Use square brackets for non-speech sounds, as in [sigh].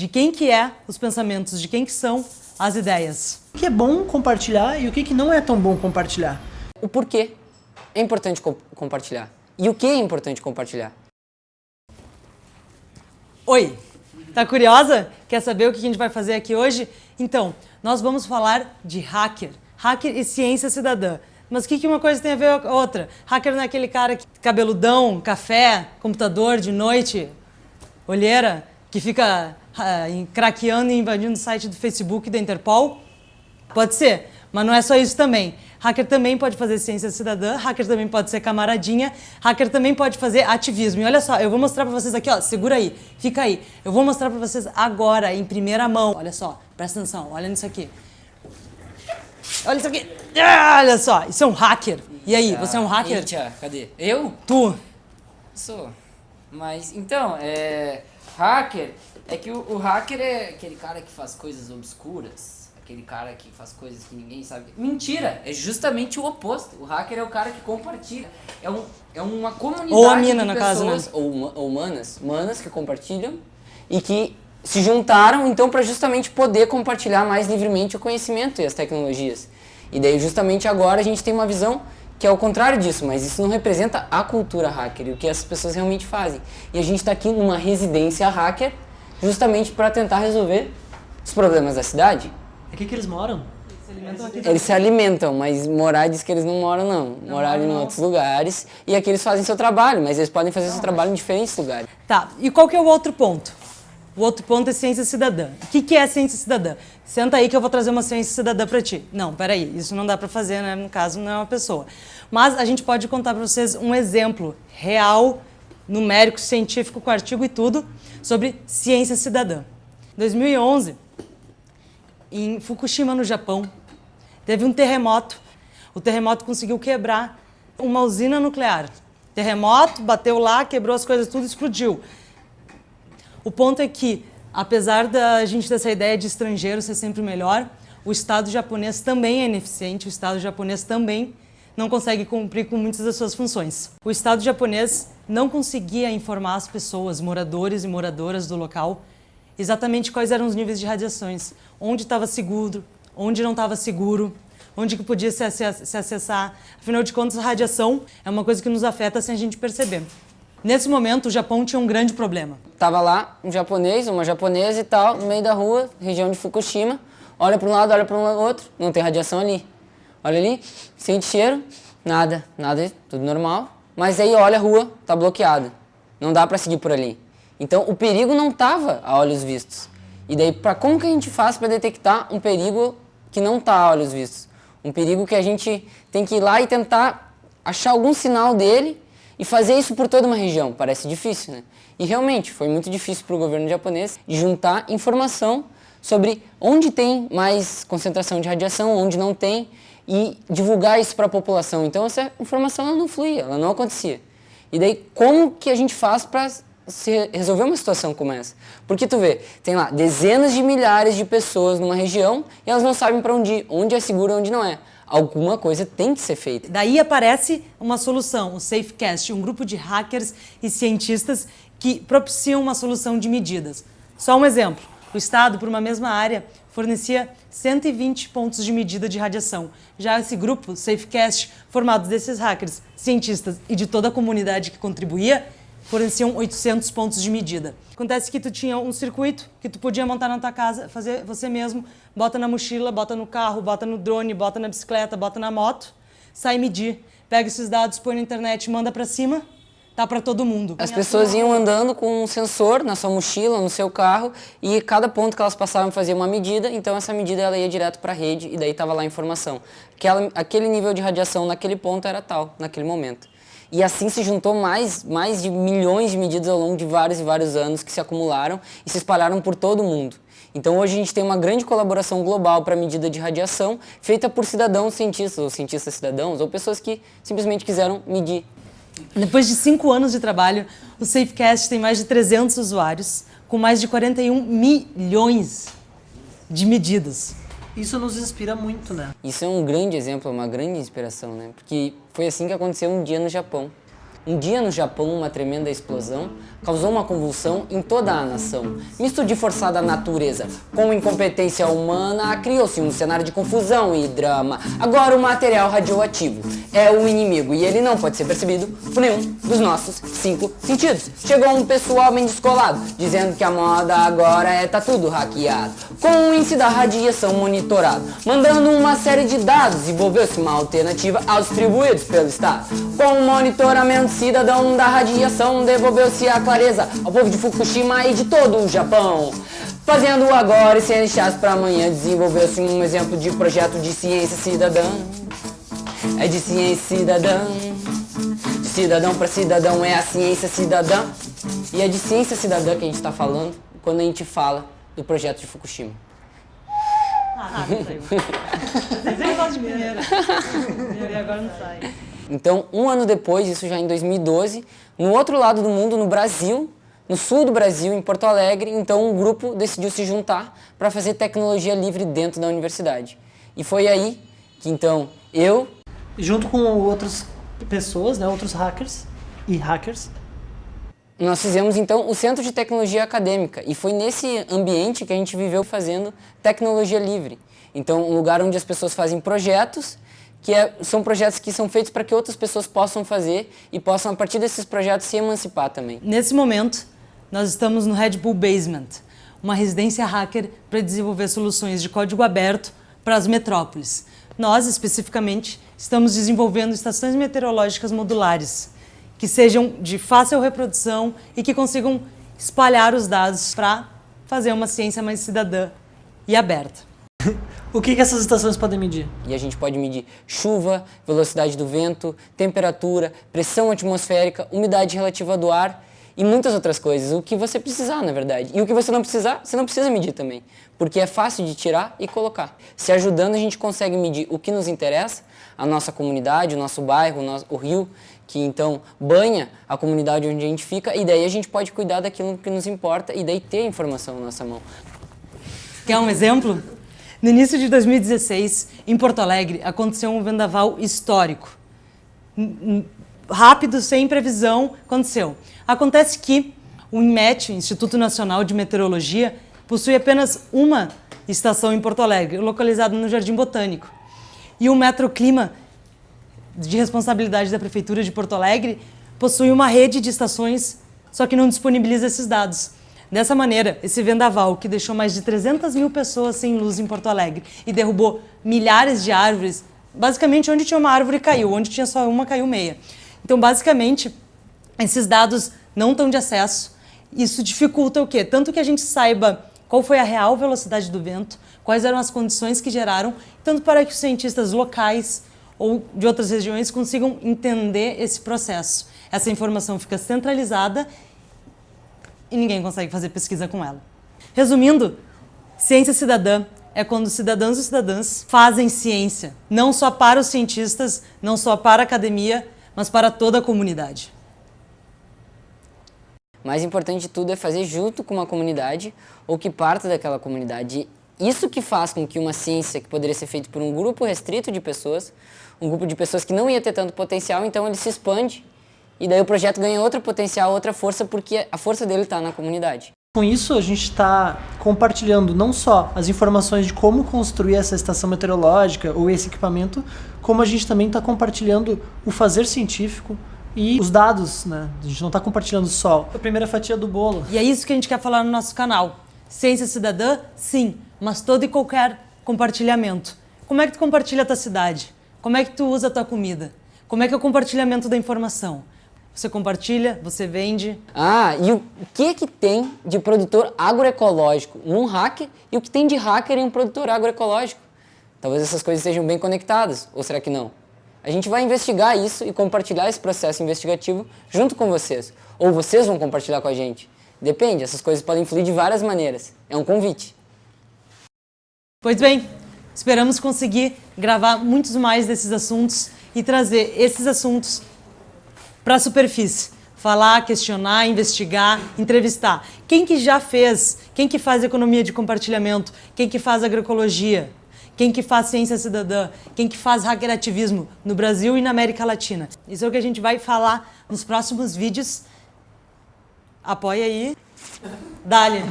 de quem que é os pensamentos, de quem que são as ideias. O que é bom compartilhar e o que, que não é tão bom compartilhar? O porquê é importante co compartilhar e o que é importante compartilhar. Oi, tá curiosa? Quer saber o que a gente vai fazer aqui hoje? Então, nós vamos falar de hacker, hacker e ciência cidadã. Mas o que, que uma coisa tem a ver com a outra? Hacker não é aquele cara que cabeludão, café, computador de noite, olheira, que fica uh, craqueando e invadindo o site do Facebook e da Interpol? Pode ser, mas não é só isso também. Hacker também pode fazer ciência cidadã, hacker também pode ser camaradinha, hacker também pode fazer ativismo. E olha só, eu vou mostrar para vocês aqui, ó, segura aí, fica aí. Eu vou mostrar para vocês agora, em primeira mão. Olha só, presta atenção, olha nisso aqui. Olha isso aqui. Ah, olha só, isso é um hacker. E aí, você é um hacker? Eita, cadê? Eu? Tu. Sou. Mas, então, é... Hacker, é que o, o hacker é aquele cara que faz coisas obscuras. Aquele cara que faz coisas que ninguém sabe. Mentira! É justamente o oposto. O hacker é o cara que compartilha. É, um, é uma comunidade ou a mina, de no pessoas, caso, né? ou, ou manas, manas que compartilham e que se juntaram então para justamente poder compartilhar mais livremente o conhecimento e as tecnologias. E daí justamente agora a gente tem uma visão que é o contrário disso, mas isso não representa a cultura hacker e o que as pessoas realmente fazem. E a gente está aqui numa residência hacker justamente para tentar resolver os problemas da cidade. Aqui que eles moram? Eles se alimentam, mas morar diz que eles não moram não. não Moraram em outros lugares e aqui eles fazem seu trabalho, mas eles podem fazer não, seu trabalho em diferentes lugares. Tá, e qual que é o outro ponto? O outro ponto é ciência cidadã. O que, que é ciência cidadã? Senta aí que eu vou trazer uma ciência cidadã para ti. Não, peraí, isso não dá para fazer, né? No caso, não é uma pessoa. Mas a gente pode contar para vocês um exemplo real, numérico, científico, com artigo e tudo, sobre ciência cidadã. Em 2011, em Fukushima, no Japão, teve um terremoto. O terremoto conseguiu quebrar uma usina nuclear. Terremoto, bateu lá, quebrou as coisas tudo, explodiu. O ponto é que, apesar da gente ter essa ideia de estrangeiro ser sempre melhor, o Estado japonês também é ineficiente, o Estado japonês também não consegue cumprir com muitas das suas funções. O Estado japonês não conseguia informar as pessoas, moradores e moradoras do local, exatamente quais eram os níveis de radiações, onde estava seguro, onde não estava seguro, onde que podia se, acessar. Afinal de contas, a radiação é uma coisa que nos afeta sem a gente perceber. Nesse momento, o Japão tinha um grande problema. Tava lá um japonês, uma japonesa e tal, no meio da rua, região de Fukushima. Olha para um lado, olha para o outro, não tem radiação ali. Olha ali, sente cheiro, nada, nada, tudo normal. Mas aí olha a rua, tá bloqueada. Não dá para seguir por ali. Então o perigo não tava a olhos vistos. E daí, para como que a gente faz para detectar um perigo que não tá a olhos vistos? Um perigo que a gente tem que ir lá e tentar achar algum sinal dele e fazer isso por toda uma região parece difícil, né? E realmente foi muito difícil para o governo japonês juntar informação sobre onde tem mais concentração de radiação, onde não tem, e divulgar isso para a população. Então essa informação não fluía, ela não acontecia. E daí como que a gente faz para resolver uma situação como essa? Porque tu vê, tem lá dezenas de milhares de pessoas numa região e elas não sabem para onde ir, onde é seguro e onde não é alguma coisa tem que ser feita. Daí aparece uma solução, o SafeCast, um grupo de hackers e cientistas que propiciam uma solução de medidas. Só um exemplo, o Estado, por uma mesma área, fornecia 120 pontos de medida de radiação. Já esse grupo, SafeCast, formado desses hackers, cientistas e de toda a comunidade que contribuía, forneciam 800 pontos de medida. Acontece que tu tinha um circuito que tu podia montar na tua casa, fazer você mesmo, bota na mochila, bota no carro, bota no drone, bota na bicicleta, bota na moto, sai medir, pega esses dados, põe na internet, manda para cima, tá para todo mundo. As pessoas iam andando com um sensor na sua mochila, no seu carro, e cada ponto que elas passavam fazia uma medida, então essa medida ela ia direto para a rede e daí estava lá a informação. Aquela, aquele nível de radiação naquele ponto era tal, naquele momento. E assim se juntou mais, mais de milhões de medidas ao longo de vários e vários anos que se acumularam e se espalharam por todo o mundo. Então hoje a gente tem uma grande colaboração global para a medida de radiação feita por cidadãos cientistas, ou cientistas cidadãos, ou pessoas que simplesmente quiseram medir. Depois de cinco anos de trabalho, o SafeCast tem mais de 300 usuários, com mais de 41 milhões de medidas. Isso nos inspira muito, né? Isso é um grande exemplo, uma grande inspiração, né? Porque foi assim que aconteceu um dia no Japão. Um dia no Japão, uma tremenda explosão, causou uma convulsão em toda a nação. Misto de forçada natureza com incompetência humana, criou-se um cenário de confusão e drama. Agora o material radioativo é o inimigo e ele não pode ser percebido por nenhum dos nossos cinco sentidos. Chegou um pessoal bem descolado, dizendo que a moda agora é tá tudo hackeado, com o índice da radiação monitorado, mandando uma série de dados, envolveu-se uma alternativa aos distribuídos pelo Estado. Com o monitoramento cidadão da radiação, devolveu-se a clareza ao povo de Fukushima e de todo o Japão. Fazendo agora e sem deixar para amanhã, desenvolveu-se um exemplo de projeto de ciência cidadã. É de ciência cidadã. De cidadão para cidadão é a ciência cidadã. E é de ciência cidadã que a gente está falando quando a gente fala do projeto de Fukushima. Ah, não saiu. Vocês gostam de primeira. [laughs] E agora não sai. Então, um ano depois, isso já em 2012, no outro lado do mundo, no Brasil, no sul do Brasil, em Porto Alegre, então um grupo decidiu se juntar para fazer tecnologia livre dentro da universidade. E foi aí que então eu... Junto com outras pessoas, né, outros hackers e hackers, nós fizemos então o Centro de Tecnologia Acadêmica e foi nesse ambiente que a gente viveu fazendo tecnologia livre. Então, um lugar onde as pessoas fazem projetos que é, são projetos que são feitos para que outras pessoas possam fazer e possam, a partir desses projetos, se emancipar também. Nesse momento, nós estamos no Red Bull Basement, uma residência hacker para desenvolver soluções de código aberto para as metrópoles. Nós, especificamente, estamos desenvolvendo estações meteorológicas modulares, que sejam de fácil reprodução e que consigam espalhar os dados para fazer uma ciência mais cidadã e aberta. [coughs] O que, que essas estações podem medir? E a gente pode medir chuva, velocidade do vento, temperatura, pressão atmosférica, umidade relativa do ar e muitas outras coisas. O que você precisar, na verdade. E o que você não precisar, você não precisa medir também. Porque é fácil de tirar e colocar. Se ajudando, a gente consegue medir o que nos interessa, a nossa comunidade, o nosso bairro, o, nosso, o rio, que então banha a comunidade onde a gente fica, e daí a gente pode cuidar daquilo que nos importa e daí ter a informação na nossa mão. Quer um exemplo? No início de 2016, em Porto Alegre, aconteceu um vendaval histórico. Rápido, sem previsão, aconteceu. Acontece que o INMET, Instituto Nacional de Meteorologia, possui apenas uma estação em Porto Alegre, localizada no Jardim Botânico. E o Metroclima, de responsabilidade da Prefeitura de Porto Alegre, possui uma rede de estações, só que não disponibiliza esses dados. Dessa maneira, esse vendaval, que deixou mais de 300 mil pessoas sem luz em Porto Alegre e derrubou milhares de árvores, basicamente onde tinha uma árvore caiu, onde tinha só uma caiu meia. Então, basicamente, esses dados não estão de acesso. Isso dificulta o quê? Tanto que a gente saiba qual foi a real velocidade do vento, quais eram as condições que geraram, tanto para que os cientistas locais ou de outras regiões consigam entender esse processo. Essa informação fica centralizada e ninguém consegue fazer pesquisa com ela. Resumindo, ciência cidadã é quando cidadãos e cidadãs fazem ciência, não só para os cientistas, não só para a academia, mas para toda a comunidade. Mais importante de tudo é fazer junto com uma comunidade ou que parte daquela comunidade. Isso que faz com que uma ciência que poderia ser feita por um grupo restrito de pessoas, um grupo de pessoas que não ia ter tanto potencial, então ele se expande e daí o projeto ganha outro potencial, outra força, porque a força dele está na comunidade. Com isso, a gente está compartilhando não só as informações de como construir essa estação meteorológica ou esse equipamento, como a gente também está compartilhando o fazer científico e os dados, né? A gente não está compartilhando só a primeira fatia do bolo. E é isso que a gente quer falar no nosso canal. Ciência cidadã, sim, mas todo e qualquer compartilhamento. Como é que tu compartilha a tua cidade? Como é que tu usa a tua comida? Como é que é o compartilhamento da informação? Você compartilha, você vende. Ah, e o que que tem de produtor agroecológico num hacker e o que tem de hacker em um produtor agroecológico? Talvez essas coisas estejam bem conectadas, ou será que não? A gente vai investigar isso e compartilhar esse processo investigativo junto com vocês. Ou vocês vão compartilhar com a gente. Depende, essas coisas podem fluir de várias maneiras. É um convite. Pois bem, esperamos conseguir gravar muitos mais desses assuntos e trazer esses assuntos para a superfície. Falar, questionar, investigar, entrevistar. Quem que já fez? Quem que faz economia de compartilhamento? Quem que faz agroecologia? Quem que faz ciência cidadã? Quem que faz hackerativismo no Brasil e na América Latina? Isso é o que a gente vai falar nos próximos vídeos. Apoia aí. Dali.